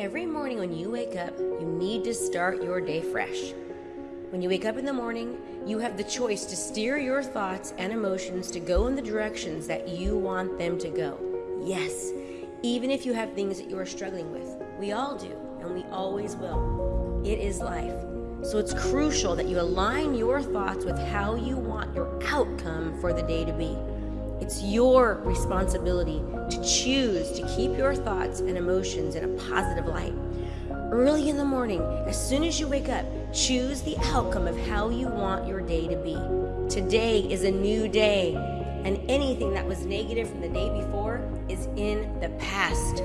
Every morning when you wake up, you need to start your day fresh. When you wake up in the morning, you have the choice to steer your thoughts and emotions to go in the directions that you want them to go. Yes, even if you have things that you are struggling with. We all do, and we always will. It is life. So it's crucial that you align your thoughts with how you want your outcome for the day to be. It's your responsibility to choose to keep your thoughts and emotions in a positive light. Early in the morning, as soon as you wake up, choose the outcome of how you want your day to be. Today is a new day, and anything that was negative from the day before is in the past.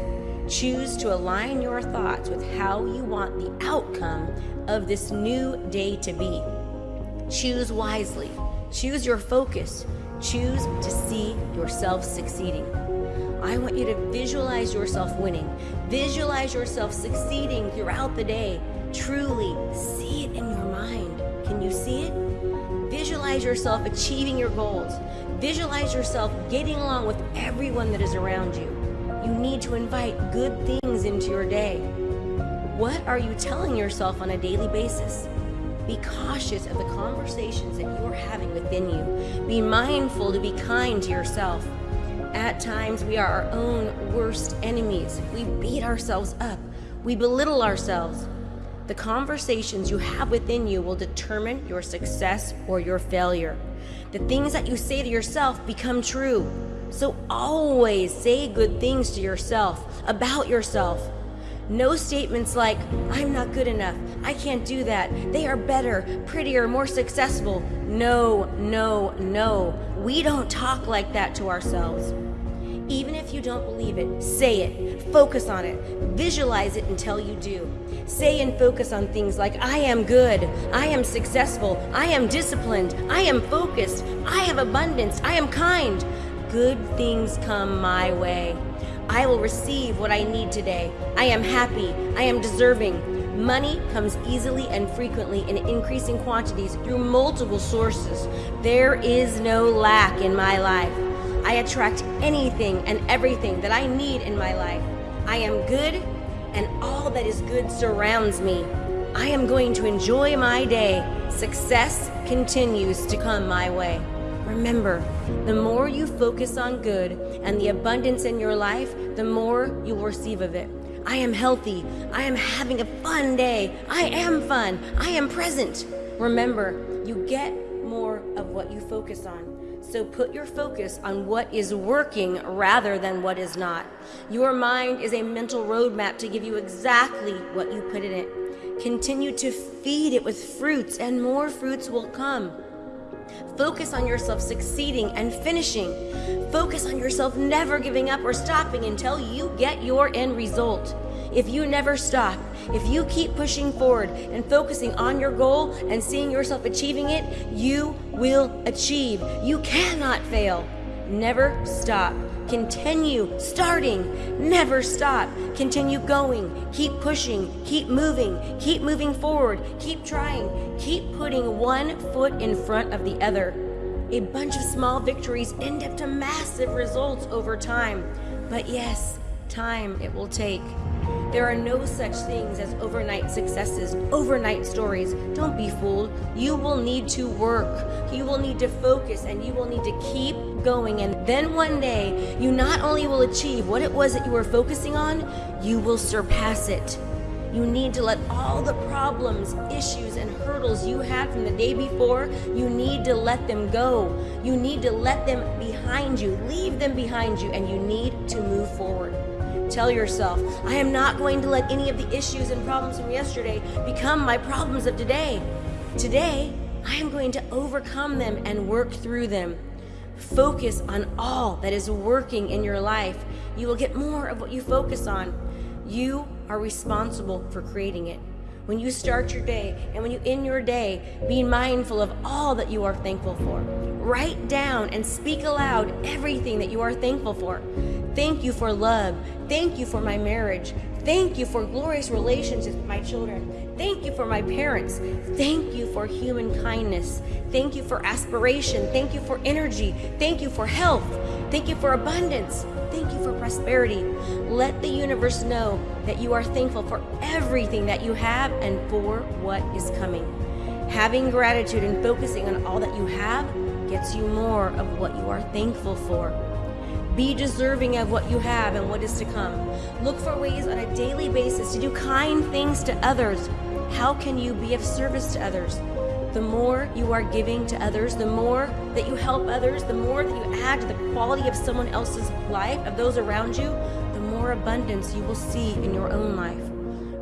Choose to align your thoughts with how you want the outcome of this new day to be. Choose wisely. Choose your focus. Choose to see yourself succeeding. I want you to visualize yourself winning. Visualize yourself succeeding throughout the day. Truly see it in your mind. Can you see it? Visualize yourself achieving your goals. Visualize yourself getting along with everyone that is around you. You need to invite good things into your day. What are you telling yourself on a daily basis? Be cautious of the conversations that you are having within you. Be mindful to be kind to yourself. At times, we are our own worst enemies. We beat ourselves up. We belittle ourselves. The conversations you have within you will determine your success or your failure. The things that you say to yourself become true. So always say good things to yourself, about yourself. No statements like, I'm not good enough, I can't do that, they are better, prettier, more successful. No, no, no. We don't talk like that to ourselves. Even if you don't believe it, say it, focus on it, visualize it until you do. Say and focus on things like, I am good, I am successful, I am disciplined, I am focused, I have abundance, I am kind. Good things come my way. I will receive what I need today. I am happy. I am deserving. Money comes easily and frequently in increasing quantities through multiple sources. There is no lack in my life. I attract anything and everything that I need in my life. I am good, and all that is good surrounds me. I am going to enjoy my day. Success continues to come my way. Remember, the more you focus on good and the abundance in your life, the more you will receive of it. I am healthy. I am having a fun day. I am fun. I am present. Remember, you get more of what you focus on. So put your focus on what is working rather than what is not. Your mind is a mental roadmap to give you exactly what you put in it. Continue to feed it with fruits, and more fruits will come. Focus on yourself succeeding and finishing. Focus on yourself never giving up or stopping until you get your end result. If you never stop, if you keep pushing forward and focusing on your goal and seeing yourself achieving it, you will achieve. You cannot fail. Never stop. Continue starting. Never stop. Continue going. Keep pushing. Keep moving. Keep moving forward. Keep trying. Keep putting one foot in front of the other. A bunch of small victories end up to massive results over time. But yes, time it will take. There are no such things as overnight successes, overnight stories. Don't be fooled. You will need to work. You will need to focus and you will need to keep going. And then one day, you not only will achieve what it was that you were focusing on, you will surpass it. You need to let all the problems, issues, and hurdles you had from the day before, you need to let them go. You need to let them behind you, leave them behind you, and you need to move forward. Tell yourself, I am not going to let any of the issues and problems from yesterday become my problems of today. Today, I am going to overcome them and work through them. Focus on all that is working in your life. You will get more of what you focus on. You are responsible for creating it. When you start your day and when you end your day, be mindful of all that you are thankful for. Write down and speak aloud everything that you are thankful for. Thank you for love. Thank you for my marriage. Thank you for glorious relationships with my children. Thank you for my parents. Thank you for human kindness. Thank you for aspiration. Thank you for energy. Thank you for health. Thank you for abundance. Thank you for prosperity. Let the universe know that you are thankful for everything that you have and for what is coming. Having gratitude and focusing on all that you have gets you more of what you are thankful for. Be deserving of what you have and what is to come. Look for ways on a daily basis to do kind things to others. How can you be of service to others? The more you are giving to others, the more that you help others, the more that you add to the quality of someone else's life, of those around you, the more abundance you will see in your own life.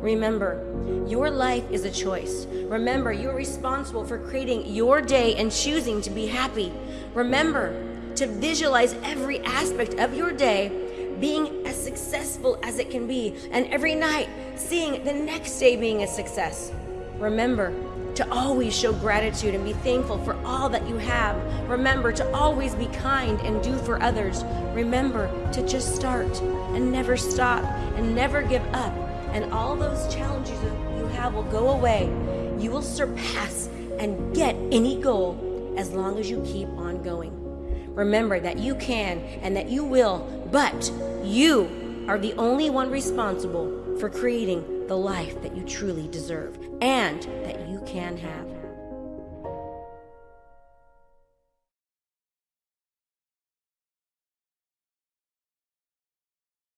Remember, your life is a choice. Remember, you're responsible for creating your day and choosing to be happy. Remember, to visualize every aspect of your day being as successful as it can be, and every night seeing the next day being a success. Remember to always show gratitude and be thankful for all that you have. Remember to always be kind and do for others. Remember to just start and never stop and never give up. And all those challenges you have will go away. You will surpass and get any goal as long as you keep on going. Remember that you can and that you will, but you are the only one responsible for creating the life that you truly deserve and that you can have.